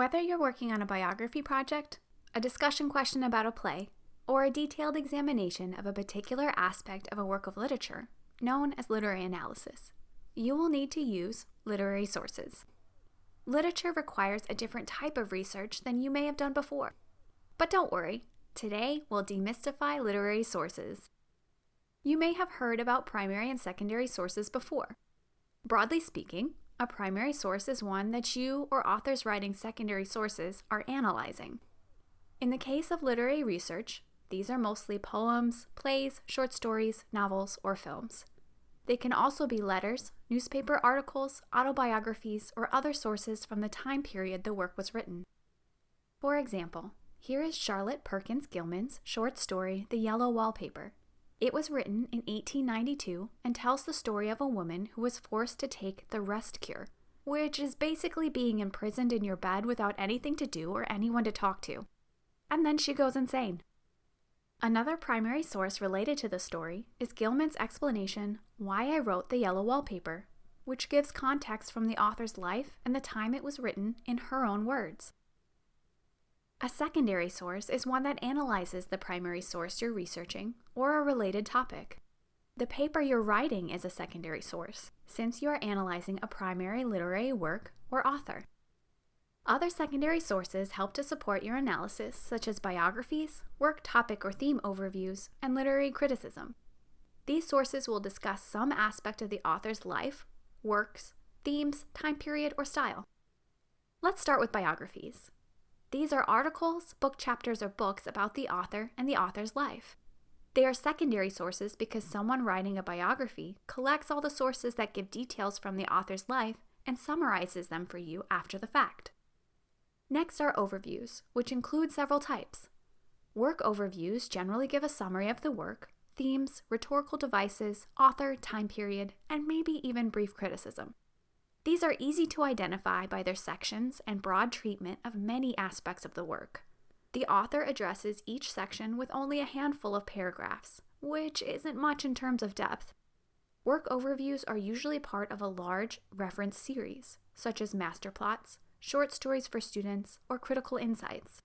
Whether you're working on a biography project, a discussion question about a play, or a detailed examination of a particular aspect of a work of literature, known as literary analysis, you will need to use literary sources. Literature requires a different type of research than you may have done before. But don't worry, today we'll demystify literary sources. You may have heard about primary and secondary sources before. Broadly speaking, a primary source is one that you or authors writing secondary sources are analyzing. In the case of literary research, these are mostly poems, plays, short stories, novels, or films. They can also be letters, newspaper articles, autobiographies, or other sources from the time period the work was written. For example, here is Charlotte Perkins Gilman's short story, The Yellow Wallpaper. It was written in 1892 and tells the story of a woman who was forced to take the rest cure, which is basically being imprisoned in your bed without anything to do or anyone to talk to. And then she goes insane. Another primary source related to the story is Gilman's explanation, Why I Wrote the Yellow Wallpaper, which gives context from the author's life and the time it was written in her own words. A secondary source is one that analyzes the primary source you're researching or a related topic. The paper you're writing is a secondary source, since you are analyzing a primary literary work or author. Other secondary sources help to support your analysis, such as biographies, work topic or theme overviews, and literary criticism. These sources will discuss some aspect of the author's life, works, themes, time period, or style. Let's start with biographies. These are articles, book chapters, or books about the author and the author's life. They are secondary sources because someone writing a biography collects all the sources that give details from the author's life and summarizes them for you after the fact. Next are overviews, which include several types. Work overviews generally give a summary of the work, themes, rhetorical devices, author, time period, and maybe even brief criticism. These are easy to identify by their sections and broad treatment of many aspects of the work. The author addresses each section with only a handful of paragraphs, which isn't much in terms of depth. Work overviews are usually part of a large reference series, such as Masterplots, short stories for students, or critical insights.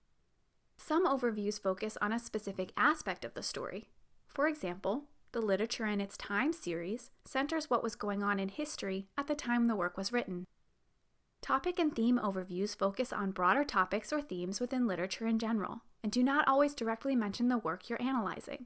Some overviews focus on a specific aspect of the story. For example, the Literature in Its Time series centers what was going on in history at the time the work was written. Topic and theme overviews focus on broader topics or themes within literature in general, and do not always directly mention the work you're analyzing.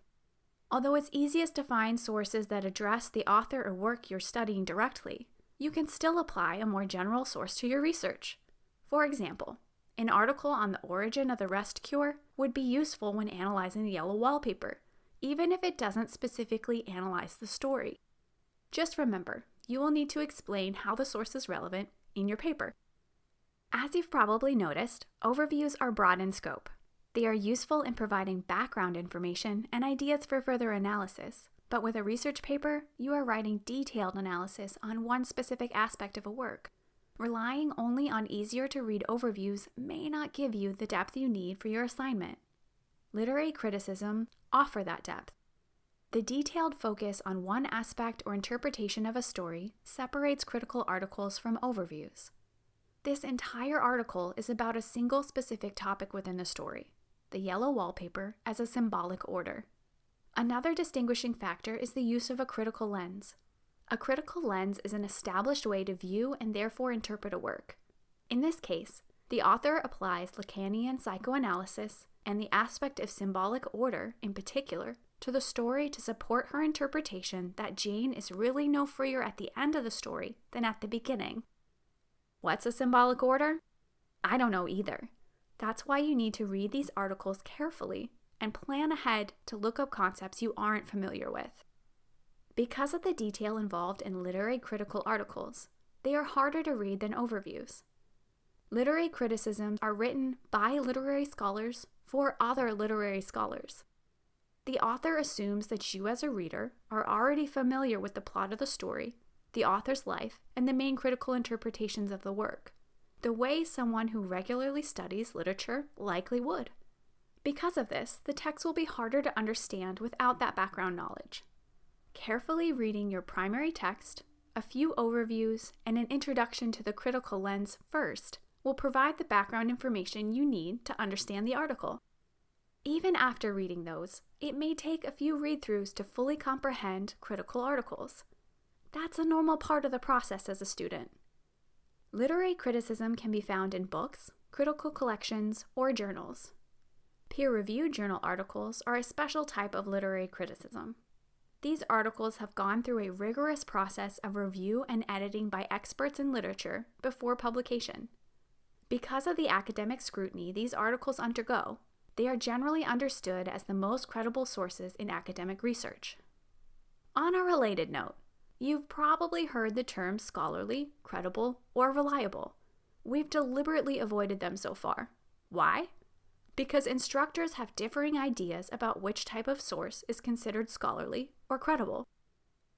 Although it's easiest to find sources that address the author or work you're studying directly, you can still apply a more general source to your research. For example, an article on the origin of the rest cure would be useful when analyzing the yellow wallpaper, even if it doesn't specifically analyze the story. Just remember, you will need to explain how the source is relevant in your paper. As you've probably noticed, overviews are broad in scope. They are useful in providing background information and ideas for further analysis, but with a research paper, you are writing detailed analysis on one specific aspect of a work. Relying only on easier to read overviews may not give you the depth you need for your assignment. Literary criticism offer that depth. The detailed focus on one aspect or interpretation of a story separates critical articles from overviews. This entire article is about a single specific topic within the story, the yellow wallpaper as a symbolic order. Another distinguishing factor is the use of a critical lens, a critical lens is an established way to view and therefore interpret a work. In this case, the author applies Lacanian psychoanalysis and the aspect of symbolic order, in particular, to the story to support her interpretation that Jane is really no freer at the end of the story than at the beginning. What's a symbolic order? I don't know either. That's why you need to read these articles carefully and plan ahead to look up concepts you aren't familiar with. Because of the detail involved in literary critical articles, they are harder to read than overviews. Literary criticisms are written by literary scholars for other literary scholars. The author assumes that you, as a reader, are already familiar with the plot of the story, the author's life, and the main critical interpretations of the work, the way someone who regularly studies literature likely would. Because of this, the text will be harder to understand without that background knowledge carefully reading your primary text, a few overviews, and an introduction to the critical lens first will provide the background information you need to understand the article. Even after reading those, it may take a few read throughs to fully comprehend critical articles. That's a normal part of the process as a student. Literary criticism can be found in books, critical collections, or journals. Peer reviewed journal articles are a special type of literary criticism. These articles have gone through a rigorous process of review and editing by experts in literature before publication. Because of the academic scrutiny these articles undergo, they are generally understood as the most credible sources in academic research. On a related note, you've probably heard the terms scholarly, credible, or reliable. We've deliberately avoided them so far. Why? Because instructors have differing ideas about which type of source is considered scholarly or credible.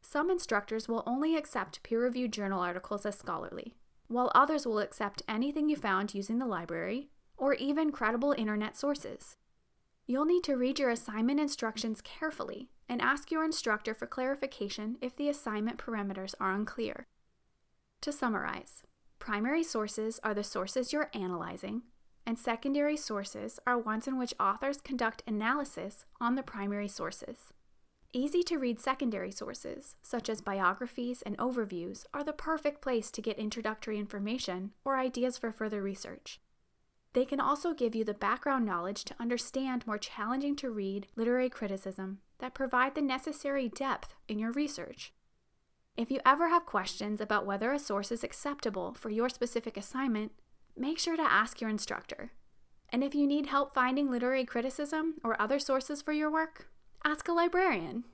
Some instructors will only accept peer reviewed journal articles as scholarly, while others will accept anything you found using the library or even credible internet sources. You'll need to read your assignment instructions carefully and ask your instructor for clarification if the assignment parameters are unclear. To summarize, primary sources are the sources you're analyzing, and secondary sources are ones in which authors conduct analysis on the primary sources. Easy to read secondary sources, such as biographies and overviews, are the perfect place to get introductory information or ideas for further research. They can also give you the background knowledge to understand more challenging to read literary criticism that provide the necessary depth in your research. If you ever have questions about whether a source is acceptable for your specific assignment, make sure to ask your instructor. And if you need help finding literary criticism or other sources for your work, ask a librarian.